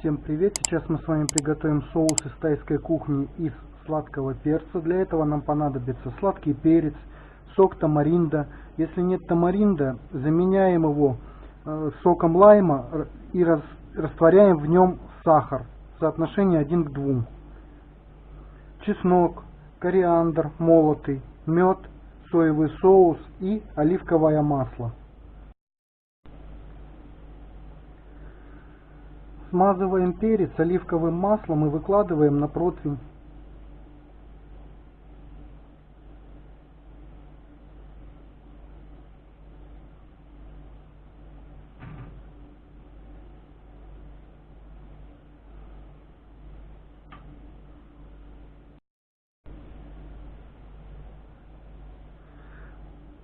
Всем привет! Сейчас мы с вами приготовим соус из тайской кухни из сладкого перца. Для этого нам понадобится сладкий перец, сок тамаринда. Если нет тамаринда, заменяем его э, соком лайма и растворяем в нем сахар. Соотношение 1 к 2. Чеснок, кориандр молотый, мед, соевый соус и оливковое масло. Смазываем перец оливковым маслом и выкладываем на противень.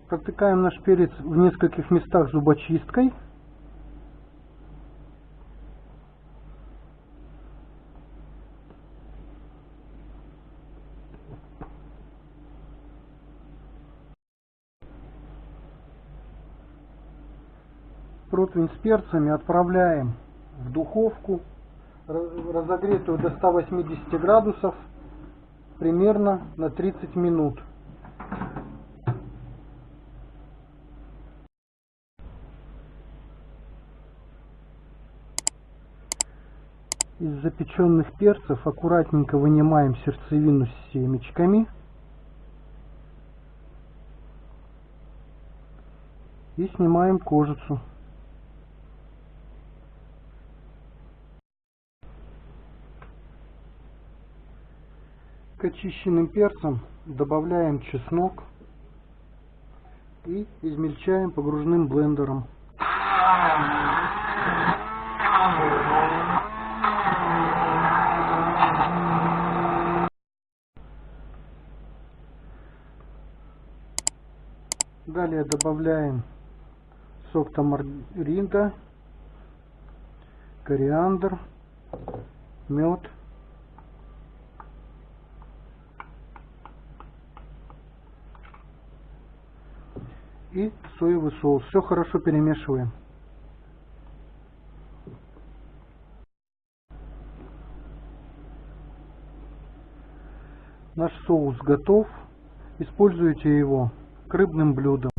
Протыкаем наш перец в нескольких местах зубочисткой. Противень с перцами отправляем в духовку, разогретую до 180 градусов, примерно на 30 минут. Из запеченных перцев аккуратненько вынимаем сердцевину с семечками. И снимаем кожицу. Очищенным перцам добавляем чеснок и измельчаем погружным блендером. Далее добавляем сок тамаринда, кориандр, мед. И соевый соус. Все хорошо перемешиваем. Наш соус готов. Используйте его к рыбным блюдам.